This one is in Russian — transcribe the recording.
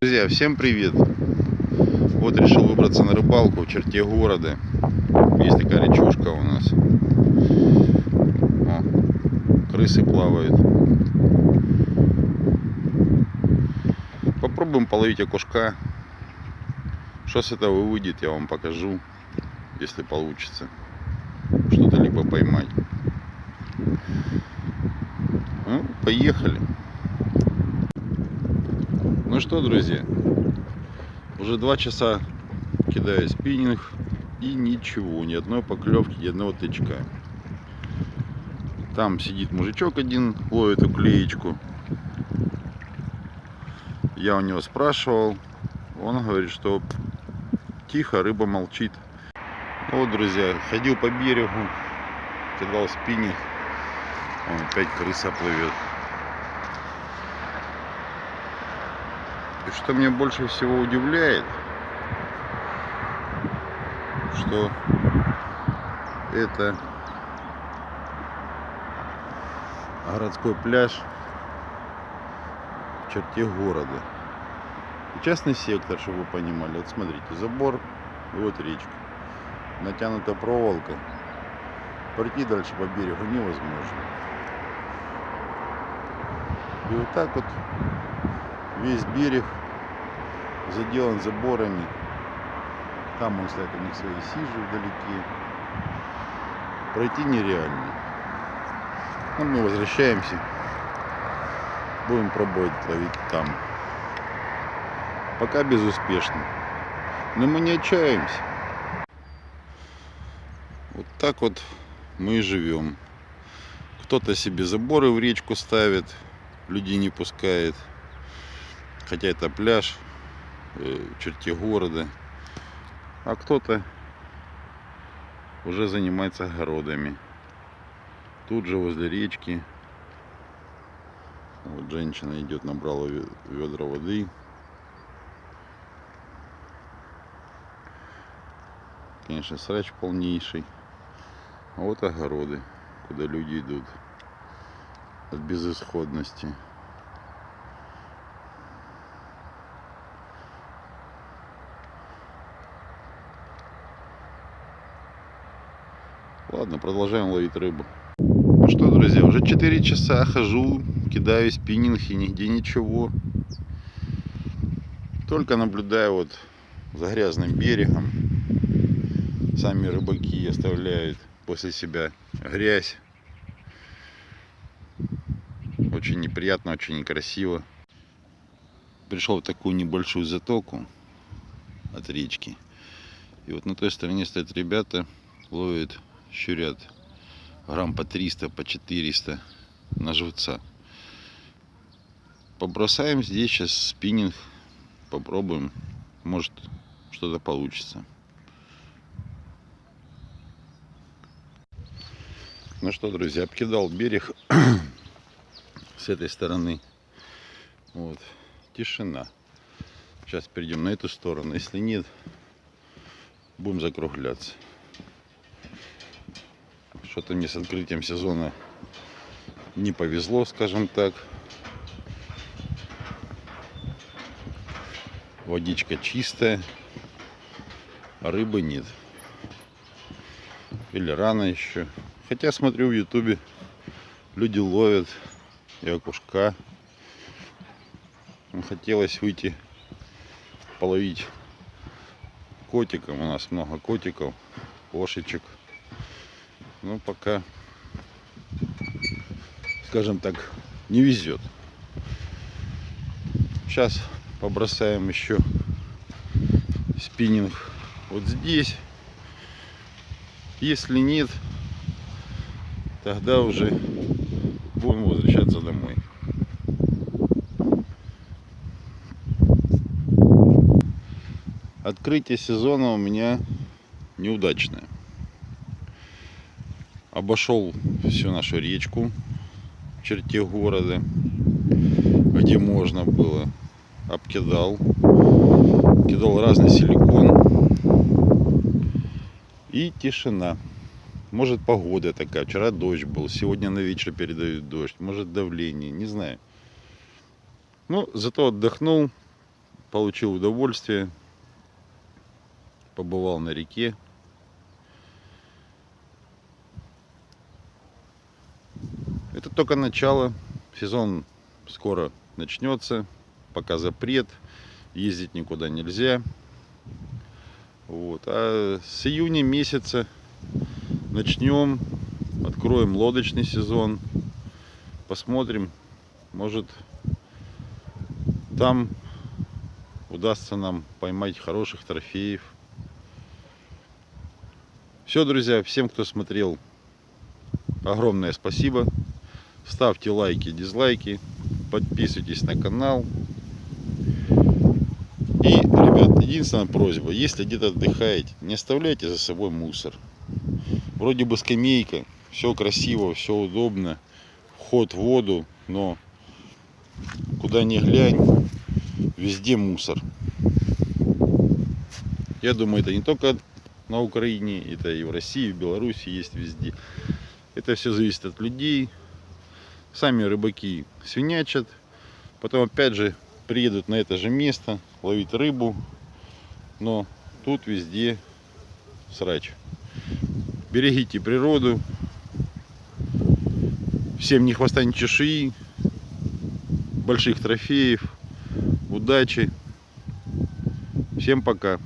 Друзья, всем привет! Вот решил выбраться на рыбалку в черте города. Есть такая речушка у нас. О, крысы плавают. Попробуем половить окушка. Что с этого выйдет, я вам покажу, если получится. Что-то либо поймать. Ну, поехали. Ну что, друзья, уже два часа кидаю спиннинг и ничего, ни одной поклевки, ни одного тычка. Там сидит мужичок один, ловит уклеечку. Я у него спрашивал, он говорит, что тихо, рыба молчит. Ну вот, друзья, ходил по берегу, кидал спиннинг, он опять крыса плывет. И что меня больше всего удивляет, что это городской пляж в черте города. Частный сектор, чтобы вы понимали. Вот смотрите, забор вот речка. Натянута проволока. Пройти дальше по берегу невозможно. И вот так вот весь берег заделан заборами. Там он стоят у них свои сижи вдалеке. Пройти нереально. Ну, мы возвращаемся. Будем пробовать ловить там. Пока безуспешно. Но мы не отчаиваемся. Вот так вот мы и живем. Кто-то себе заборы в речку ставит, людей не пускает. Хотя это пляж э, в черте города. А кто-то уже занимается огородами. Тут же возле речки. Вот женщина идет, набрала ведра воды. Конечно, срач полнейший. А вот огороды, куда люди идут от безысходности. Ладно, продолжаем ловить рыбу. Ну что, друзья, уже 4 часа хожу, кидаю спиннинг и нигде ничего. Только наблюдаю вот за грязным берегом. Сами рыбаки оставляют после себя грязь. Очень неприятно, очень некрасиво. Пришел в такую небольшую затоку от речки. И вот на той стороне стоят ребята, ловят щурят грамм по 300, по 400 на живца. Побросаем здесь сейчас спиннинг, попробуем, может что-то получится. Ну что, друзья, обкидал берег с этой стороны. Вот, тишина. Сейчас перейдем на эту сторону. Если нет, будем закругляться. Что-то мне с открытием сезона не повезло, скажем так. Водичка чистая, а рыбы нет. Или рано еще. Хотя смотрю в ютубе, люди ловят и окушка. Хотелось выйти половить котиком. У нас много котиков, кошечек. Но пока, скажем так, не везет. Сейчас побросаем еще спиннинг вот здесь. Если нет, тогда уже будем возвращаться домой. Открытие сезона у меня неудачное обошел всю нашу речку в черте города, где можно было. Обкидал, кидал разный силикон и тишина. Может погода такая. Вчера дождь был, сегодня на вечер передают дождь. Может давление, не знаю. Ну, зато отдохнул, получил удовольствие. Побывал на реке. Это только начало. Сезон скоро начнется. Пока запрет. Ездить никуда нельзя. Вот. А с июня месяца начнем. Откроем лодочный сезон. Посмотрим. Может там удастся нам поймать хороших трофеев. Все, друзья, всем, кто смотрел, огромное спасибо. Ставьте лайки, дизлайки, подписывайтесь на канал. И, ребят, единственная просьба, если где-то отдыхаете, не оставляйте за собой мусор. Вроде бы скамейка, все красиво, все удобно, вход в воду, но куда ни глянь, везде мусор. Я думаю, это не только на Украине, это и в России, и в Беларуси есть везде. Это все зависит от людей. Сами рыбаки свинячат, потом опять же приедут на это же место ловить рыбу, но тут везде срач. Берегите природу. Всем ни хвоста, ни чешуи. Больших трофеев. Удачи. Всем пока.